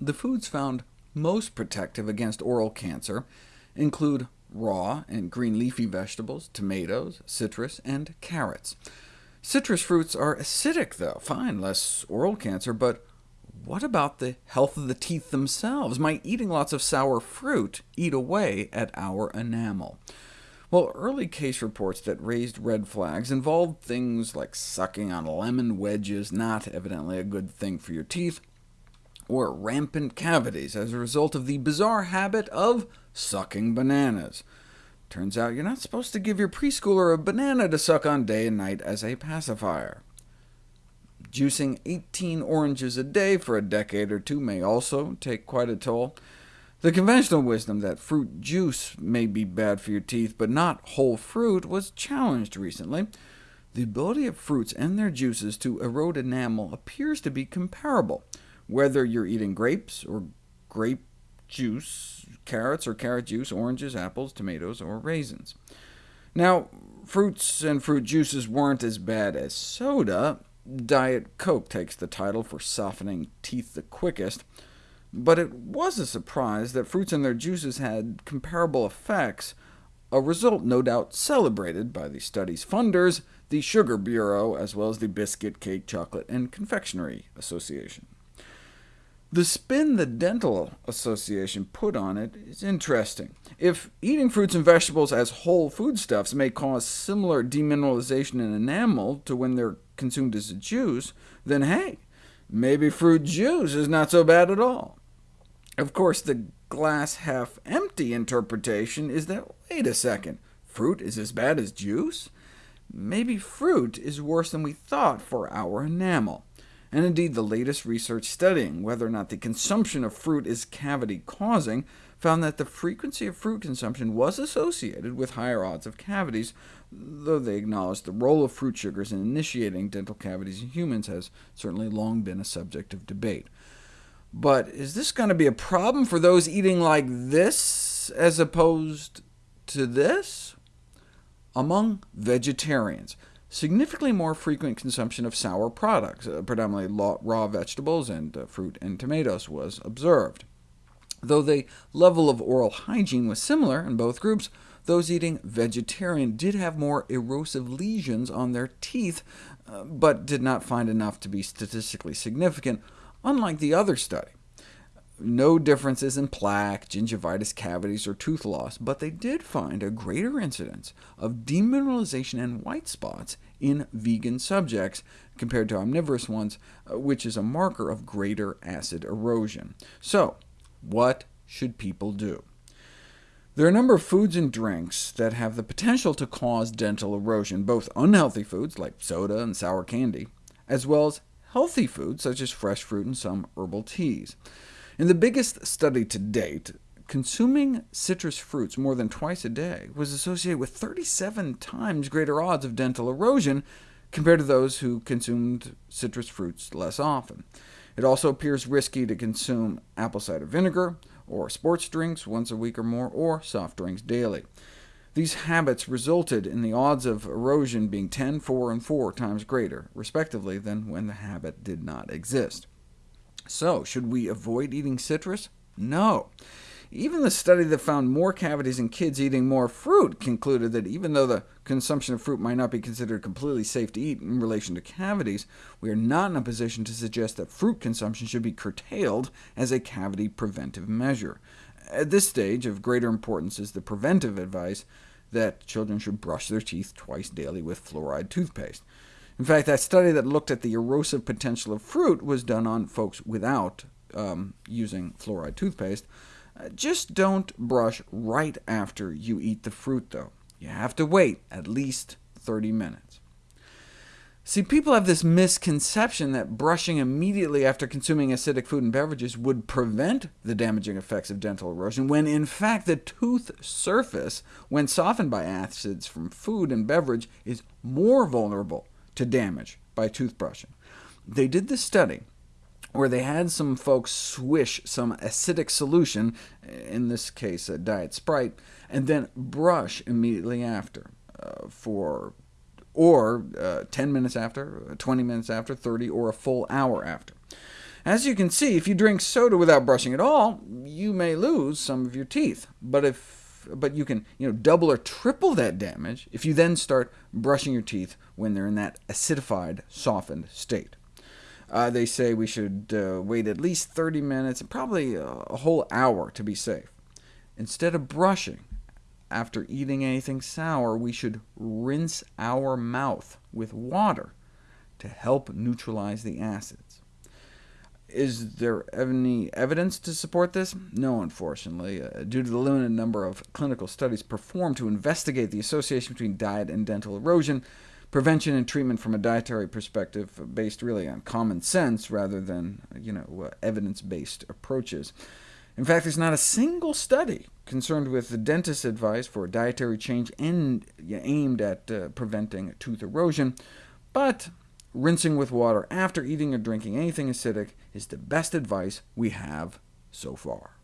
The foods found most protective against oral cancer include raw and green leafy vegetables, tomatoes, citrus, and carrots. Citrus fruits are acidic, though. Fine, less oral cancer, but what about the health of the teeth themselves? Might eating lots of sour fruit eat away at our enamel? Well, early case reports that raised red flags involved things like sucking on lemon wedges, not evidently a good thing for your teeth, or rampant cavities as a result of the bizarre habit of sucking bananas. Turns out you're not supposed to give your preschooler a banana to suck on day and night as a pacifier. Juicing 18 oranges a day for a decade or two may also take quite a toll. The conventional wisdom that fruit juice may be bad for your teeth, but not whole fruit, was challenged recently. The ability of fruits and their juices to erode enamel appears to be comparable, whether you're eating grapes or grape juice, carrots or carrot juice, oranges, apples, tomatoes, or raisins. Now, fruits and fruit juices weren't as bad as soda. Diet Coke takes the title for softening teeth the quickest, but it was a surprise that fruits and their juices had comparable effects, a result no doubt celebrated by the study's funders, the Sugar Bureau, as well as the Biscuit, Cake, Chocolate, and Confectionery Association. The spin the Dental Association put on it is interesting. If eating fruits and vegetables as whole foodstuffs may cause similar demineralization in enamel to when they're consumed as a juice, then hey, maybe fruit juice is not so bad at all. Of course, the glass half empty interpretation is that, wait a second, fruit is as bad as juice? Maybe fruit is worse than we thought for our enamel and indeed the latest research studying whether or not the consumption of fruit is cavity-causing found that the frequency of fruit consumption was associated with higher odds of cavities, though they acknowledged the role of fruit sugars in initiating dental cavities in humans has certainly long been a subject of debate. But is this going to be a problem for those eating like this as opposed to this? Among vegetarians, significantly more frequent consumption of sour products, uh, predominantly raw vegetables and uh, fruit and tomatoes, was observed. Though the level of oral hygiene was similar in both groups, those eating vegetarian did have more erosive lesions on their teeth, uh, but did not find enough to be statistically significant, unlike the other study no differences in plaque, gingivitis, cavities, or tooth loss, but they did find a greater incidence of demineralization and white spots in vegan subjects compared to omnivorous ones, uh, which is a marker of greater acid erosion. So, what should people do? There are a number of foods and drinks that have the potential to cause dental erosion, both unhealthy foods like soda and sour candy, as well as healthy foods such as fresh fruit and some herbal teas. In the biggest study to date, consuming citrus fruits more than twice a day was associated with 37 times greater odds of dental erosion compared to those who consumed citrus fruits less often. It also appears risky to consume apple cider vinegar, or sports drinks once a week or more, or soft drinks daily. These habits resulted in the odds of erosion being 10, 4, and 4 times greater, respectively, than when the habit did not exist. So, should we avoid eating citrus? No. Even the study that found more cavities in kids eating more fruit concluded that even though the consumption of fruit might not be considered completely safe to eat in relation to cavities, we are not in a position to suggest that fruit consumption should be curtailed as a cavity preventive measure. At this stage, of greater importance is the preventive advice that children should brush their teeth twice daily with fluoride toothpaste. In fact, that study that looked at the erosive potential of fruit was done on folks without um, using fluoride toothpaste. Uh, just don't brush right after you eat the fruit, though. You have to wait at least 30 minutes. See, people have this misconception that brushing immediately after consuming acidic food and beverages would prevent the damaging effects of dental erosion, when in fact the tooth surface, when softened by acids from food and beverage, is more vulnerable to damage by toothbrushing. They did this study where they had some folks swish some acidic solution, in this case a Diet Sprite, and then brush immediately after, uh, for or uh, 10 minutes after, 20 minutes after, 30, or a full hour after. As you can see, if you drink soda without brushing at all, you may lose some of your teeth. But if but you can you know, double or triple that damage if you then start brushing your teeth when they're in that acidified, softened state. Uh, they say we should uh, wait at least 30 minutes, and probably a whole hour to be safe. Instead of brushing after eating anything sour, we should rinse our mouth with water to help neutralize the acids. Is there any evidence to support this? No, unfortunately, uh, due to the limited number of clinical studies performed to investigate the association between diet and dental erosion, prevention and treatment from a dietary perspective based really on common sense rather than you know, uh, evidence-based approaches. In fact, there's not a single study concerned with the dentist's advice for dietary change and, aimed at uh, preventing tooth erosion, but rinsing with water after eating or drinking anything acidic is the best advice we have so far.